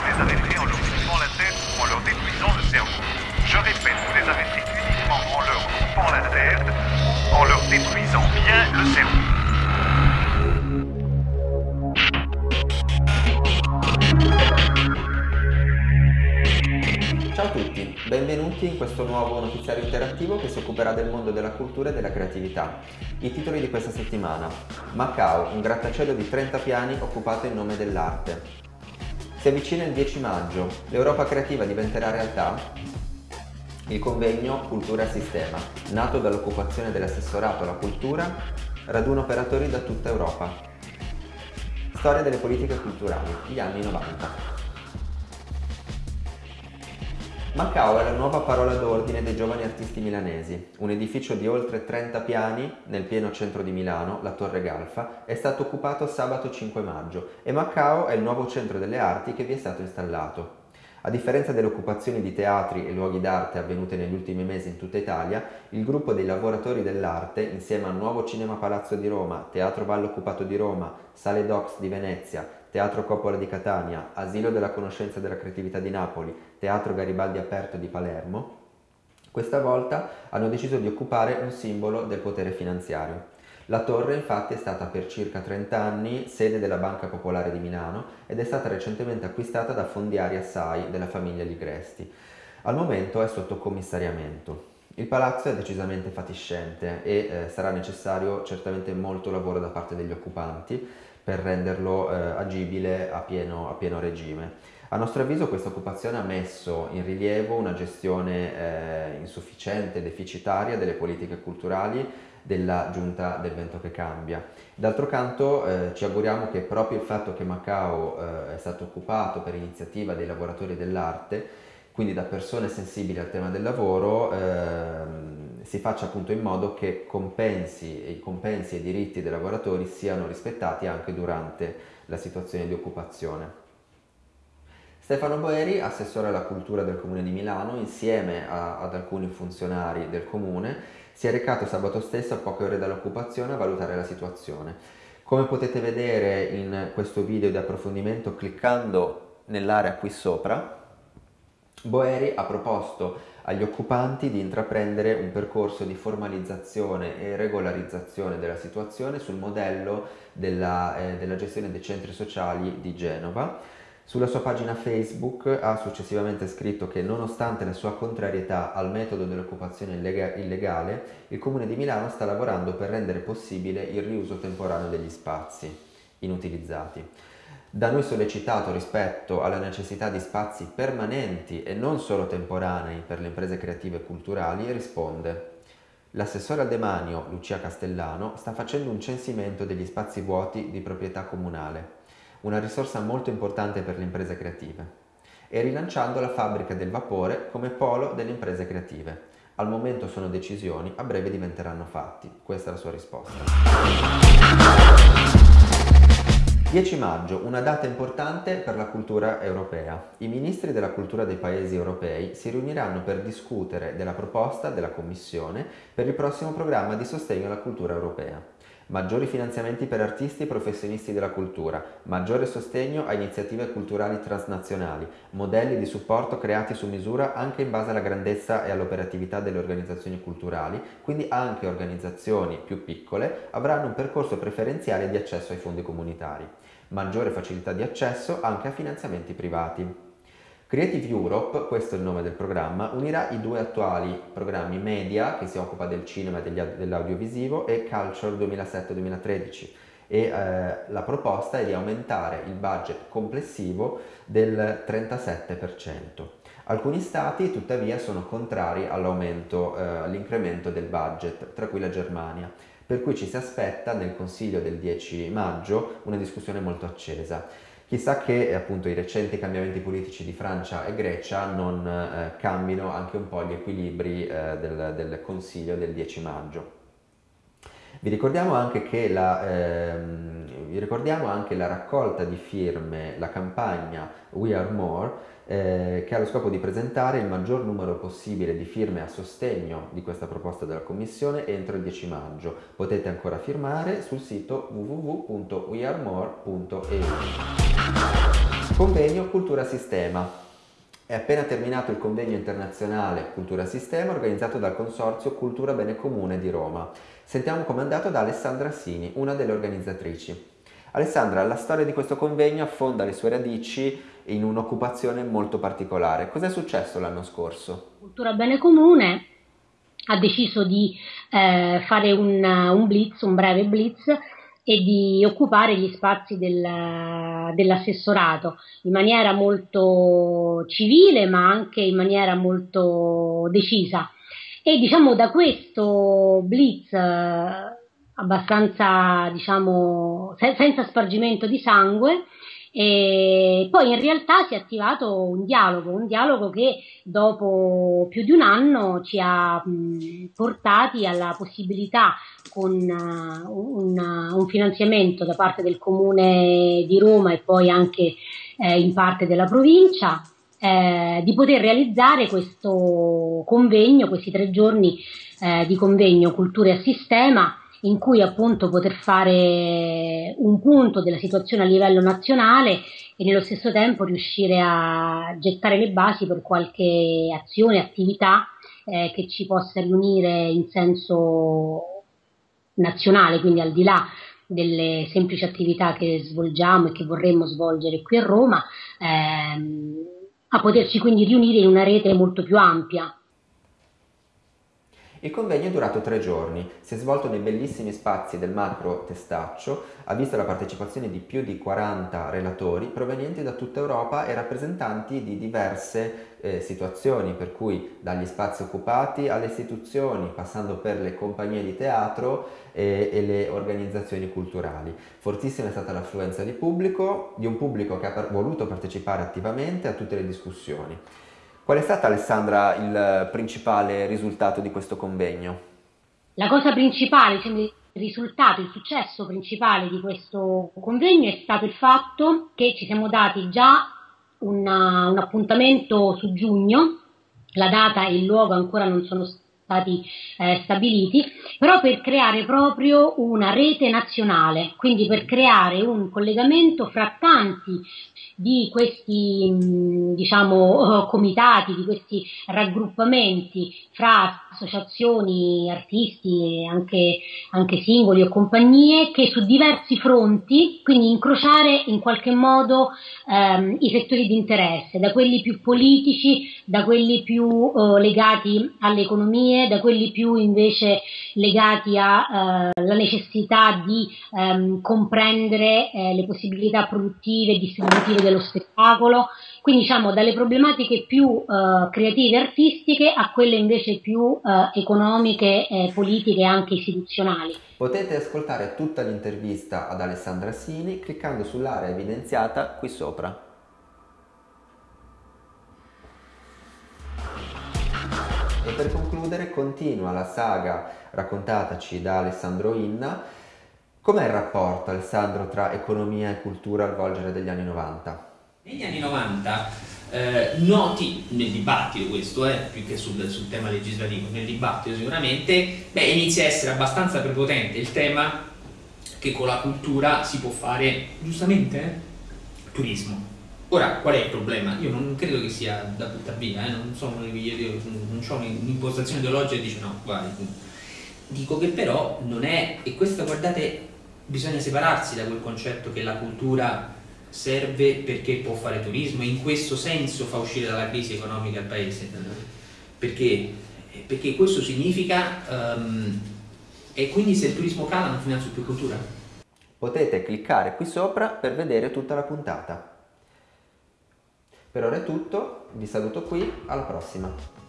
les arrêter en leur coupant la tête ou en leur détruisant le cerveau. Je répète, vous les arrêtez uniquement en leur coupant la tête ou en leur détruisant bien le cerveau. Ciao a tutti, benvenuti in questo nuovo notiziario interattivo che si occuperà del mondo della cultura e della creatività. I titoli di questa settimana. Macao, un grattacielo di 30 piani occupato in nome dell'arte. Si avvicina il 10 maggio, l'Europa creativa diventerà realtà? Il convegno Cultura Sistema, nato dall'occupazione dell'assessorato alla cultura, raduna operatori da tutta Europa. Storia delle politiche culturali, gli anni 90. Macao è la nuova parola d'ordine dei giovani artisti milanesi. Un edificio di oltre 30 piani nel pieno centro di Milano, la Torre Galfa, è stato occupato sabato 5 maggio e Macao è il nuovo centro delle arti che vi è stato installato. A differenza delle occupazioni di teatri e luoghi d'arte avvenute negli ultimi mesi in tutta Italia, il gruppo dei lavoratori dell'arte, insieme al Nuovo Cinema Palazzo di Roma, Teatro Valle Occupato di Roma, Sale Docs di Venezia, Teatro Coppola di Catania, Asilo della Conoscenza e della Creatività di Napoli, Teatro Garibaldi Aperto di Palermo, questa volta hanno deciso di occupare un simbolo del potere finanziario. La torre infatti è stata per circa 30 anni sede della Banca Popolare di Milano ed è stata recentemente acquistata da Fondiari Assai della famiglia Ligresti. Al momento è sotto commissariamento. Il palazzo è decisamente fatiscente e eh, sarà necessario certamente molto lavoro da parte degli occupanti per renderlo eh, agibile a pieno, a pieno, regime. A nostro avviso questa occupazione ha messo in rilievo una gestione eh, insufficiente, deficitaria delle politiche culturali della giunta del vento che cambia. D'altro canto eh, ci auguriamo che proprio il fatto che Macao eh, è stato occupato per iniziativa dei lavoratori dell'arte, quindi da persone sensibili al tema del lavoro, eh, si faccia appunto in modo che compensi, i compensi e i diritti dei lavoratori siano rispettati anche durante la situazione di occupazione. Stefano Boeri, assessore alla cultura del Comune di Milano, insieme a, ad alcuni funzionari del Comune, si è recato sabato stesso a poche ore dall'occupazione a valutare la situazione. Come potete vedere in questo video di approfondimento cliccando nell'area qui sopra, Boeri ha proposto agli occupanti di intraprendere un percorso di formalizzazione e regolarizzazione della situazione sul modello della, eh, della gestione dei centri sociali di Genova, sulla sua pagina Facebook ha successivamente scritto che nonostante la sua contrarietà al metodo dell'occupazione illegale, il Comune di Milano sta lavorando per rendere possibile il riuso temporaneo degli spazi inutilizzati. Da noi sollecitato rispetto alla necessità di spazi permanenti e non solo temporanei per le imprese creative e culturali, risponde L'assessore al demanio, Lucia Castellano, sta facendo un censimento degli spazi vuoti di proprietà comunale una risorsa molto importante per le imprese creative, e rilanciando la fabbrica del vapore come polo delle imprese creative. Al momento sono decisioni, a breve diventeranno fatti. Questa è la sua risposta. 10 maggio, una data importante per la cultura europea. I ministri della cultura dei paesi europei si riuniranno per discutere della proposta della Commissione per il prossimo programma di sostegno alla cultura europea maggiori finanziamenti per artisti e professionisti della cultura, maggiore sostegno a iniziative culturali transnazionali, modelli di supporto creati su misura anche in base alla grandezza e all'operatività delle organizzazioni culturali, quindi anche organizzazioni più piccole avranno un percorso preferenziale di accesso ai fondi comunitari, maggiore facilità di accesso anche a finanziamenti privati. Creative Europe, questo è il nome del programma, unirà i due attuali programmi Media, che si occupa del cinema e dell'audiovisivo, e Culture 2007-2013 e eh, la proposta è di aumentare il budget complessivo del 37%. Alcuni stati tuttavia sono contrari all'aumento, eh, all'incremento del budget, tra cui la Germania, per cui ci si aspetta nel Consiglio del 10 maggio una discussione molto accesa. Chissà che eh, appunto i recenti cambiamenti politici di Francia e Grecia non eh, cambino anche un po' gli equilibri eh, del, del, Consiglio del 10 maggio. Vi ricordiamo, la, ehm, vi ricordiamo anche la raccolta di firme, la campagna We Are More, eh, che ha lo scopo di presentare il maggior numero possibile di firme a sostegno di questa proposta della Commissione entro il 10 maggio. Potete ancora firmare sul sito www.wearemore.eu. Convegno Cultura Sistema. È appena terminato il convegno internazionale Cultura Sistema organizzato dal Consorzio Cultura Bene Comune di Roma. Sentiamo com'è andato da Alessandra Sini, una delle organizzatrici. Alessandra, la storia di questo convegno affonda le sue radici in un'occupazione molto particolare. Cos'è successo l'anno scorso? Cultura Bene Comune ha deciso di eh, fare un, un blitz, un breve blitz e di occupare gli spazi del, dell'assessorato in maniera molto civile ma anche in maniera molto decisa. E diciamo da questo blitz abbastanza diciamo se, senza spargimento di sangue e poi in realtà si è attivato un dialogo, un dialogo che dopo più di un anno ci ha portati alla possibilità con uh, un, un, finanziamento da parte del comune di Roma e poi anche eh, in parte della provincia eh, di poter realizzare questo convegno, questi tre giorni eh, di convegno Culture a Sistema in cui appunto poter fare un punto della situazione a livello nazionale e nello stesso tempo riuscire a gettare le basi per qualche azione, attività eh, che ci possa riunire in senso nazionale, quindi al di là delle semplici attività che svolgiamo e che vorremmo svolgere qui a Roma, ehm, a poterci quindi riunire in una rete molto più ampia il convegno è durato tre giorni, si è svolto nei bellissimi spazi del macro Testaccio, ha visto la partecipazione di più di 40 relatori provenienti da tutta Europa e rappresentanti di diverse eh, situazioni, per cui dagli spazi occupati alle istituzioni, passando per le compagnie di teatro e, e le organizzazioni culturali. Fortissima è stata l'affluenza di pubblico, di un pubblico che ha voluto partecipare attivamente a tutte le discussioni. Qual è stato Alessandra il principale risultato di questo convegno? La cosa principale, diciamo, il risultato, il successo principale di questo convegno è stato il fatto che ci siamo dati già una, un appuntamento su giugno, la data e il luogo ancora non sono stati eh, stabiliti, però per creare proprio una rete nazionale, quindi per creare un collegamento fra tanti di questi mm, diciamo, comitati, di questi raggruppamenti fra associazioni, artisti, anche, anche singoli o compagnie, che su diversi fronti, quindi incrociare in qualche modo ehm, i settori di interesse, da quelli più politici, da quelli più eh, legati alle economie, da quelli più invece legati alla eh, necessità di ehm, comprendere eh, le possibilità produttive e distributive dello spettacolo, quindi diciamo dalle problematiche più eh, creative e artistiche a quelle invece più eh, economiche, politiche e anche istituzionali. Potete ascoltare tutta l'intervista ad Alessandra Sini cliccando sull'area evidenziata qui sopra. Concludere continua la saga raccontataci da Alessandro Inna. Com'è il rapporto, Alessandro, tra economia e cultura al volgere degli anni 90? Negli anni 90 eh, noti nel dibattito questo, eh, più che sul, sul, tema legislativo, nel dibattito sicuramente, beh, inizia a essere abbastanza prepotente il tema che con la cultura si può fare, giustamente, eh, turismo. Ora, qual è il problema? Io non credo che sia da buttare via, eh? non, sono, io non ho un'impostazione ideologica che dice no, vai. Dico che però non è, e questo guardate, bisogna separarsi da quel concetto che la cultura serve perché può fare turismo e in questo senso fa uscire dalla crisi economica il paese. Perché? Perché questo significa, um, e quindi se il turismo cala non finanzio più cultura. Potete cliccare qui sopra per vedere tutta la puntata. Per ora è tutto, vi saluto qui, alla prossima!